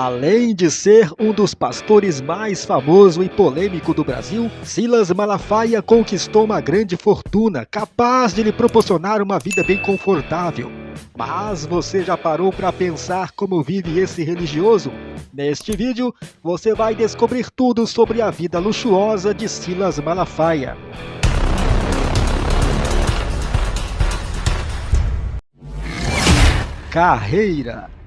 Além de ser um dos pastores mais famoso e polêmico do Brasil, Silas Malafaia conquistou uma grande fortuna, capaz de lhe proporcionar uma vida bem confortável. Mas você já parou para pensar como vive esse religioso? Neste vídeo, você vai descobrir tudo sobre a vida luxuosa de Silas Malafaia. Carreira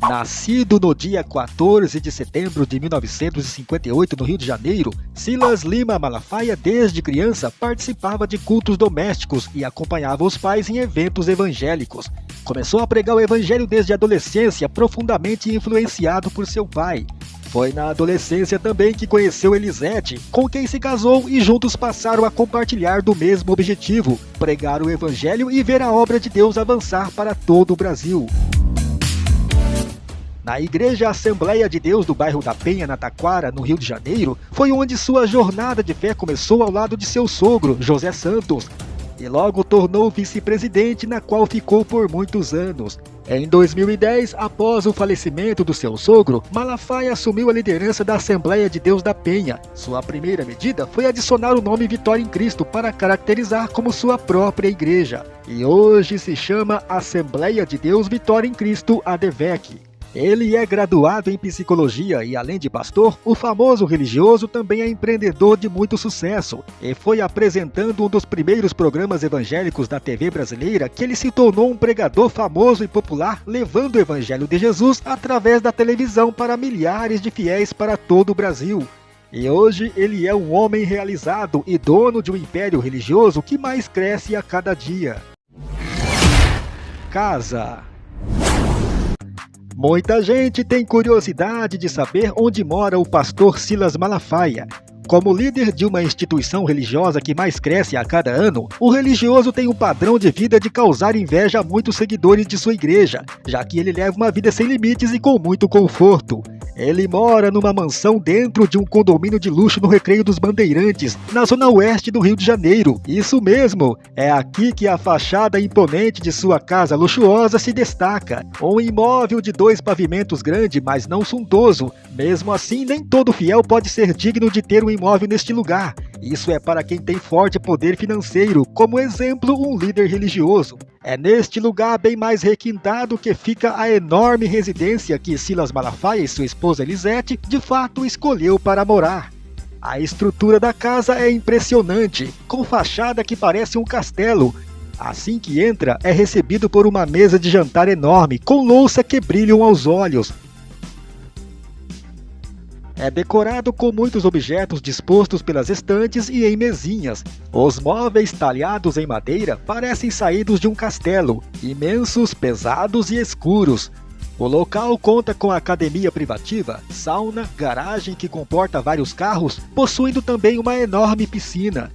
Nascido no dia 14 de setembro de 1958 no Rio de Janeiro, Silas Lima Malafaia desde criança participava de cultos domésticos e acompanhava os pais em eventos evangélicos. Começou a pregar o evangelho desde a adolescência, profundamente influenciado por seu pai. Foi na adolescência também que conheceu Elisete, com quem se casou e juntos passaram a compartilhar do mesmo objetivo, pregar o evangelho e ver a obra de Deus avançar para todo o Brasil. Na Igreja Assembleia de Deus do bairro da Penha, na Taquara, no Rio de Janeiro, foi onde sua jornada de fé começou ao lado de seu sogro, José Santos, e logo tornou vice-presidente, na qual ficou por muitos anos. Em 2010, após o falecimento do seu sogro, Malafaia assumiu a liderança da Assembleia de Deus da Penha. Sua primeira medida foi adicionar o nome Vitória em Cristo para caracterizar como sua própria igreja. E hoje se chama Assembleia de Deus Vitória em Cristo, ADVEC. Ele é graduado em psicologia e, além de pastor, o famoso religioso também é empreendedor de muito sucesso e foi apresentando um dos primeiros programas evangélicos da TV brasileira que ele se tornou um pregador famoso e popular, levando o evangelho de Jesus através da televisão para milhares de fiéis para todo o Brasil. E hoje ele é um homem realizado e dono de um império religioso que mais cresce a cada dia. Casa Muita gente tem curiosidade de saber onde mora o pastor Silas Malafaia. Como líder de uma instituição religiosa que mais cresce a cada ano, o religioso tem um padrão de vida de causar inveja a muitos seguidores de sua igreja, já que ele leva uma vida sem limites e com muito conforto. Ele mora numa mansão dentro de um condomínio de luxo no Recreio dos Bandeirantes, na zona oeste do Rio de Janeiro. Isso mesmo, é aqui que a fachada imponente de sua casa luxuosa se destaca. Um imóvel de dois pavimentos grande, mas não suntuoso. Mesmo assim, nem todo fiel pode ser digno de ter um imóvel neste lugar. Isso é para quem tem forte poder financeiro, como exemplo, um líder religioso. É neste lugar bem mais requintado que fica a enorme residência que Silas Malafaia e sua esposa Elisete de fato escolheu para morar. A estrutura da casa é impressionante, com fachada que parece um castelo. Assim que entra, é recebido por uma mesa de jantar enorme, com louça que brilham aos olhos, é decorado com muitos objetos dispostos pelas estantes e em mesinhas. Os móveis talhados em madeira parecem saídos de um castelo, imensos, pesados e escuros. O local conta com academia privativa, sauna, garagem que comporta vários carros, possuindo também uma enorme piscina.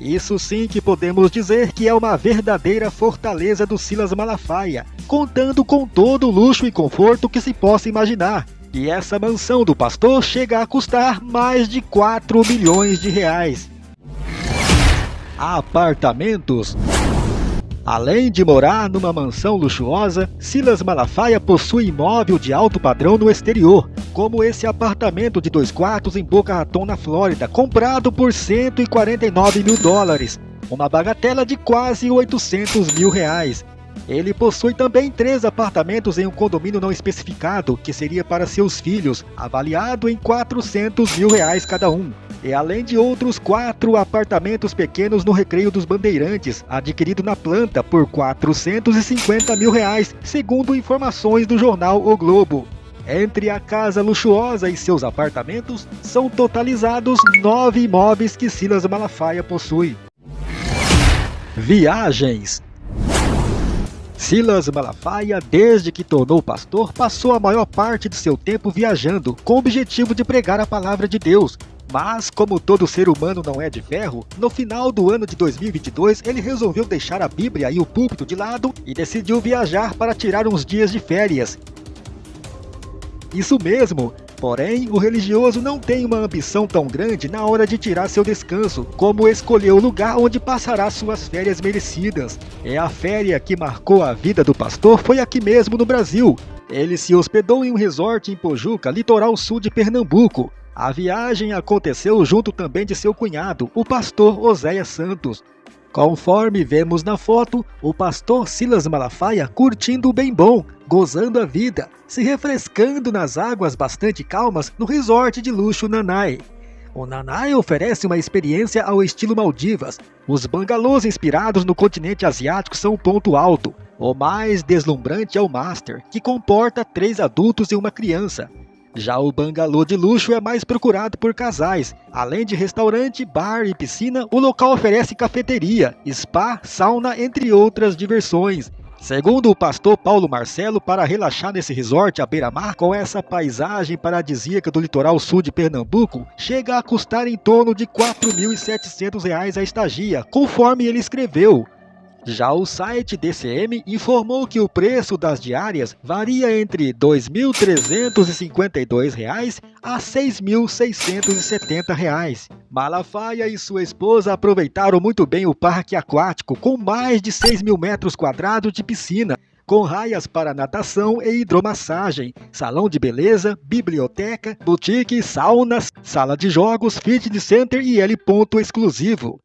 Isso sim que podemos dizer que é uma verdadeira fortaleza do Silas Malafaia, contando com todo o luxo e conforto que se possa imaginar. E essa mansão do pastor chega a custar mais de 4 milhões de reais. Apartamentos Além de morar numa mansão luxuosa, Silas Malafaia possui imóvel de alto padrão no exterior, como esse apartamento de dois quartos em Boca Raton, na Flórida, comprado por 149 mil dólares, uma bagatela de quase 800 mil reais, ele possui também três apartamentos em um condomínio não especificado, que seria para seus filhos, avaliado em 400 mil reais cada um. E além de outros quatro apartamentos pequenos no Recreio dos Bandeirantes, adquirido na planta por 450 mil reais, segundo informações do jornal O Globo. Entre a casa luxuosa e seus apartamentos, são totalizados nove imóveis que Silas Malafaia possui. Viagens Silas Malafaia, desde que tornou pastor, passou a maior parte de seu tempo viajando, com o objetivo de pregar a palavra de Deus. Mas, como todo ser humano não é de ferro, no final do ano de 2022 ele resolveu deixar a Bíblia e o púlpito de lado e decidiu viajar para tirar uns dias de férias. Isso mesmo, Porém, o religioso não tem uma ambição tão grande na hora de tirar seu descanso, como escolher o lugar onde passará suas férias merecidas. É a féria que marcou a vida do pastor foi aqui mesmo no Brasil. Ele se hospedou em um resort em Pojuca, litoral sul de Pernambuco. A viagem aconteceu junto também de seu cunhado, o pastor Oséia Santos. Conforme vemos na foto, o pastor Silas Malafaia curtindo o bem bom, gozando a vida, se refrescando nas águas bastante calmas no resort de luxo Nanai. O Nanai oferece uma experiência ao estilo Maldivas. Os bangalôs inspirados no continente asiático são o ponto alto. O mais deslumbrante é o Master, que comporta três adultos e uma criança. Já o bangalô de luxo é mais procurado por casais. Além de restaurante, bar e piscina, o local oferece cafeteria, spa, sauna, entre outras diversões. Segundo o pastor Paulo Marcelo, para relaxar nesse resort à beira-mar, com essa paisagem paradisíaca do litoral sul de Pernambuco, chega a custar em torno de R$ 4.700 a estagia, conforme ele escreveu. Já o site DCM informou que o preço das diárias varia entre R$ 2.352 a R$ 6.670. Malafaia e sua esposa aproveitaram muito bem o parque aquático, com mais de 6 mil metros quadrados de piscina, com raias para natação e hidromassagem, salão de beleza, biblioteca, boutique, saunas, sala de jogos, fitness center e L ponto exclusivo.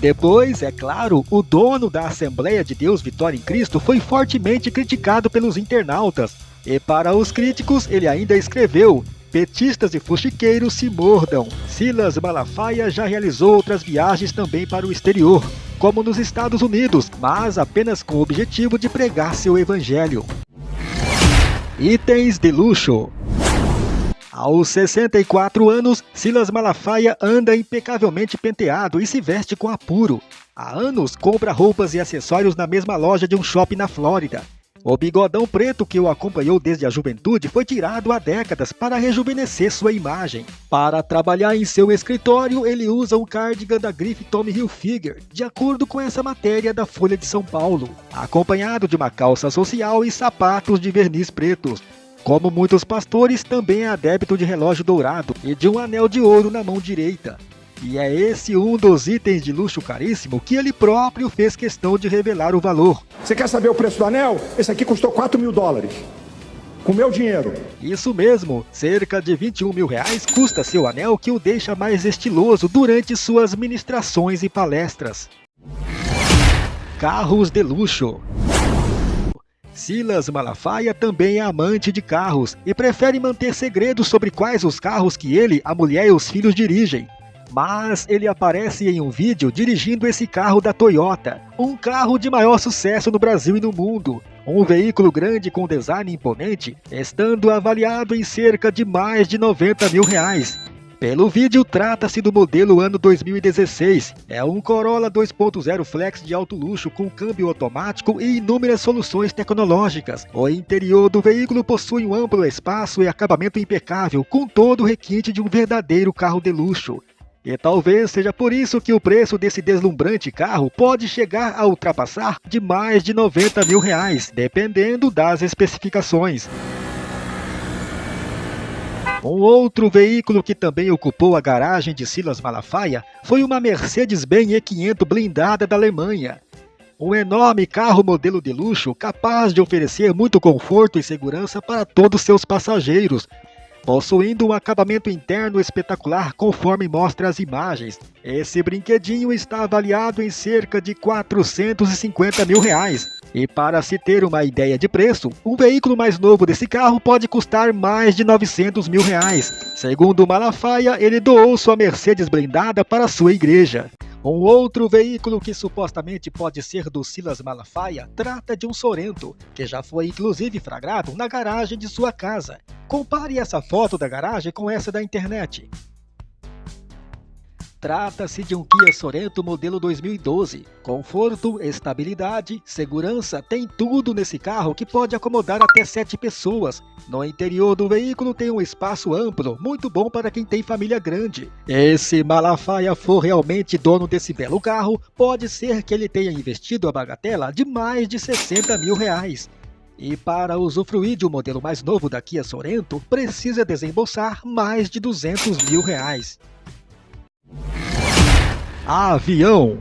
Depois, é claro, o dono da Assembleia de Deus Vitória em Cristo foi fortemente criticado pelos internautas. E para os críticos, ele ainda escreveu: Petistas e fuxiqueiros se mordam. Silas Malafaia já realizou outras viagens também para o exterior, como nos Estados Unidos, mas apenas com o objetivo de pregar seu evangelho. Itens de luxo aos 64 anos, Silas Malafaia anda impecavelmente penteado e se veste com apuro. Há anos compra roupas e acessórios na mesma loja de um shopping na Flórida. O bigodão preto que o acompanhou desde a juventude foi tirado há décadas para rejuvenescer sua imagem. Para trabalhar em seu escritório, ele usa um cardigan da grife Tommy Hilfiger, de acordo com essa matéria da Folha de São Paulo, acompanhado de uma calça social e sapatos de verniz pretos. Como muitos pastores, também é adepto de relógio dourado e de um anel de ouro na mão direita. E é esse um dos itens de luxo caríssimo que ele próprio fez questão de revelar o valor. Você quer saber o preço do anel? Esse aqui custou 4 mil dólares. Com meu dinheiro. Isso mesmo, cerca de 21 mil reais custa seu anel que o deixa mais estiloso durante suas ministrações e palestras. Carros de luxo. Silas Malafaia também é amante de carros e prefere manter segredos sobre quais os carros que ele, a mulher e os filhos dirigem. Mas ele aparece em um vídeo dirigindo esse carro da Toyota, um carro de maior sucesso no Brasil e no mundo. Um veículo grande com design imponente, estando avaliado em cerca de mais de 90 mil reais. Pelo vídeo, trata-se do modelo ano 2016. É um Corolla 2.0 Flex de alto luxo com câmbio automático e inúmeras soluções tecnológicas. O interior do veículo possui um amplo espaço e acabamento impecável, com todo o requinte de um verdadeiro carro de luxo. E talvez seja por isso que o preço desse deslumbrante carro pode chegar a ultrapassar de mais de 90 mil reais, dependendo das especificações. Um outro veículo que também ocupou a garagem de Silas Malafaia foi uma Mercedes-Benz E500 blindada da Alemanha. Um enorme carro modelo de luxo capaz de oferecer muito conforto e segurança para todos seus passageiros, possuindo um acabamento interno espetacular conforme mostra as imagens. Esse brinquedinho está avaliado em cerca de 450 mil reais. E para se ter uma ideia de preço, um veículo mais novo desse carro pode custar mais de 900 mil reais. Segundo Malafaia, ele doou sua Mercedes blindada para sua igreja. Um outro veículo que supostamente pode ser do Silas Malafaia trata de um Sorento, que já foi inclusive flagrado na garagem de sua casa. Compare essa foto da garagem com essa da internet. Trata-se de um Kia Sorento modelo 2012. Conforto, estabilidade, segurança, tem tudo nesse carro que pode acomodar até 7 pessoas. No interior do veículo tem um espaço amplo, muito bom para quem tem família grande. E se Malafaia for realmente dono desse belo carro, pode ser que ele tenha investido a bagatela de mais de 60 mil reais. E para usufruir de um modelo mais novo da Kia Sorento, precisa desembolsar mais de 200 mil reais. Avião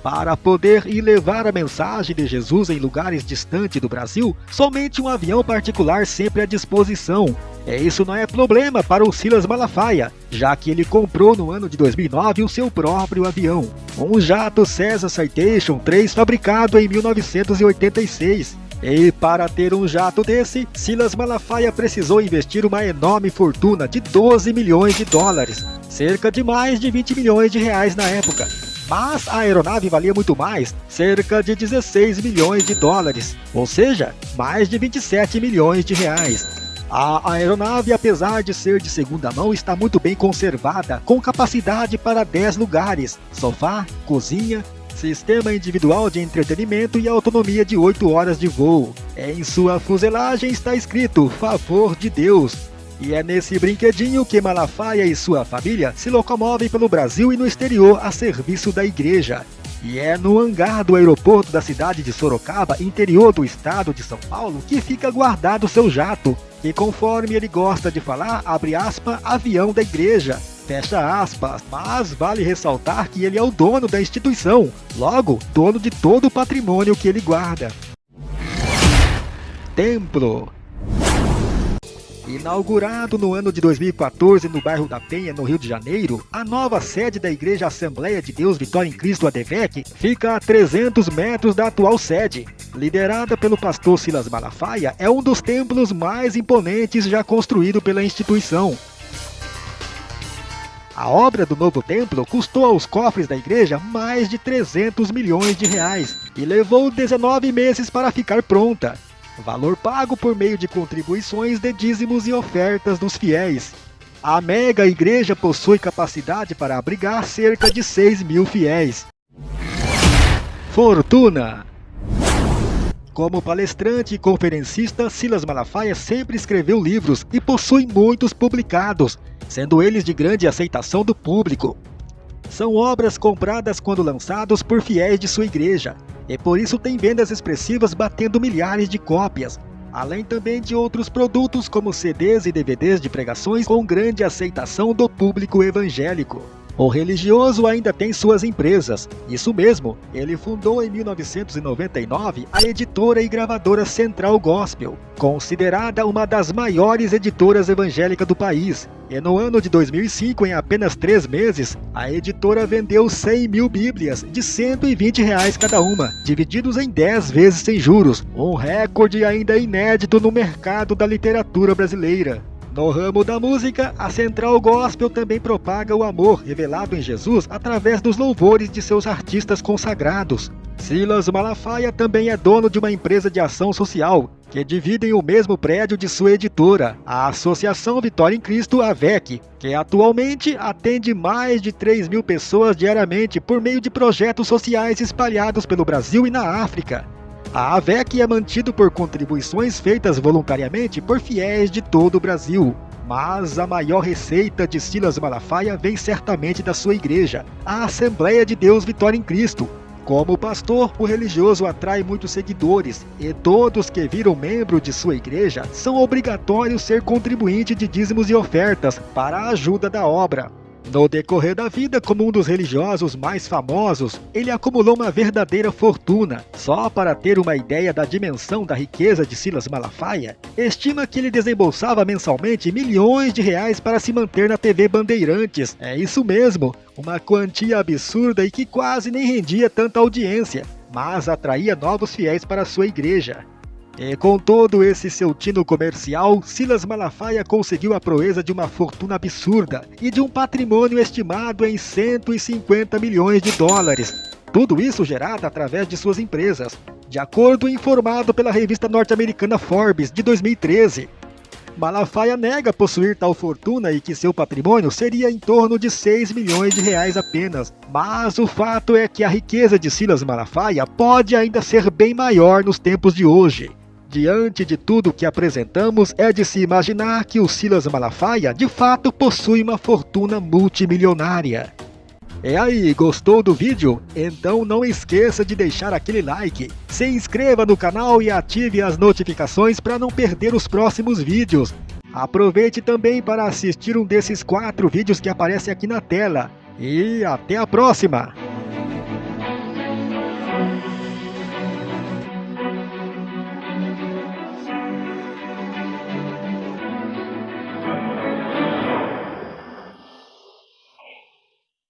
para poder ir levar a mensagem de Jesus em lugares distantes do Brasil, somente um avião particular sempre à disposição. E isso não é problema para o Silas Malafaia, já que ele comprou no ano de 2009 o seu próprio avião, um jato Cessna Citation 3 fabricado em 1986. E para ter um jato desse, Silas Malafaia precisou investir uma enorme fortuna de 12 milhões de dólares, cerca de mais de 20 milhões de reais na época. Mas a aeronave valia muito mais, cerca de 16 milhões de dólares, ou seja, mais de 27 milhões de reais. A aeronave, apesar de ser de segunda mão, está muito bem conservada, com capacidade para 10 lugares, sofá, cozinha, sistema individual de entretenimento e autonomia de 8 horas de voo. Em sua fuselagem está escrito Favor de Deus, e é nesse brinquedinho que Malafaia e sua família se locomovem pelo Brasil e no exterior a serviço da igreja. E é no hangar do aeroporto da cidade de Sorocaba, interior do estado de São Paulo, que fica guardado seu jato, que conforme ele gosta de falar, abre aspas, avião da igreja, fecha aspas, mas vale ressaltar que ele é o dono da instituição, logo, dono de todo o patrimônio que ele guarda. Templo Inaugurado no ano de 2014 no bairro da Penha, no Rio de Janeiro, a nova sede da Igreja Assembleia de Deus Vitória em Cristo ADVEC fica a 300 metros da atual sede. Liderada pelo pastor Silas Malafaia, é um dos templos mais imponentes já construído pela instituição. A obra do novo templo custou aos cofres da igreja mais de 300 milhões de reais e levou 19 meses para ficar pronta valor pago por meio de contribuições de dízimos e ofertas dos fiéis. A mega igreja possui capacidade para abrigar cerca de 6 mil fiéis. Fortuna como palestrante e conferencista, Silas Malafaia sempre escreveu livros e possui muitos publicados, sendo eles de grande aceitação do público. São obras compradas quando lançados por fiéis de sua igreja, e por isso tem vendas expressivas batendo milhares de cópias, além também de outros produtos como CDs e DVDs de pregações com grande aceitação do público evangélico. O religioso ainda tem suas empresas. Isso mesmo, ele fundou em 1999 a editora e gravadora Central Gospel, considerada uma das maiores editoras evangélicas do país. E no ano de 2005, em apenas três meses, a editora vendeu 100 mil bíblias de 120 reais cada uma, divididos em 10 vezes sem juros, um recorde ainda inédito no mercado da literatura brasileira. No ramo da música, a Central Gospel também propaga o amor revelado em Jesus através dos louvores de seus artistas consagrados. Silas Malafaia também é dono de uma empresa de ação social, que dividem o mesmo prédio de sua editora, a Associação Vitória em Cristo, AVEC, que atualmente atende mais de 3 mil pessoas diariamente por meio de projetos sociais espalhados pelo Brasil e na África. A AVEC é mantido por contribuições feitas voluntariamente por fiéis de todo o Brasil. Mas a maior receita de Silas Malafaia vem certamente da sua igreja, a Assembleia de Deus Vitória em Cristo. Como pastor, o religioso atrai muitos seguidores, e todos que viram membro de sua igreja são obrigatórios ser contribuinte de dízimos e ofertas para a ajuda da obra. No decorrer da vida, como um dos religiosos mais famosos, ele acumulou uma verdadeira fortuna. Só para ter uma ideia da dimensão da riqueza de Silas Malafaia, estima que ele desembolsava mensalmente milhões de reais para se manter na TV Bandeirantes. É isso mesmo, uma quantia absurda e que quase nem rendia tanta audiência, mas atraía novos fiéis para sua igreja. E com todo esse seu tino comercial, Silas Malafaia conseguiu a proeza de uma fortuna absurda e de um patrimônio estimado em 150 milhões de dólares. Tudo isso gerado através de suas empresas, de acordo informado pela revista norte-americana Forbes de 2013. Malafaia nega possuir tal fortuna e que seu patrimônio seria em torno de 6 milhões de reais apenas. Mas o fato é que a riqueza de Silas Malafaia pode ainda ser bem maior nos tempos de hoje. Diante de tudo que apresentamos, é de se imaginar que o Silas Malafaia de fato possui uma fortuna multimilionária. É aí, gostou do vídeo? Então não esqueça de deixar aquele like, se inscreva no canal e ative as notificações para não perder os próximos vídeos. Aproveite também para assistir um desses quatro vídeos que aparecem aqui na tela. E até a próxima!